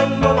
one more.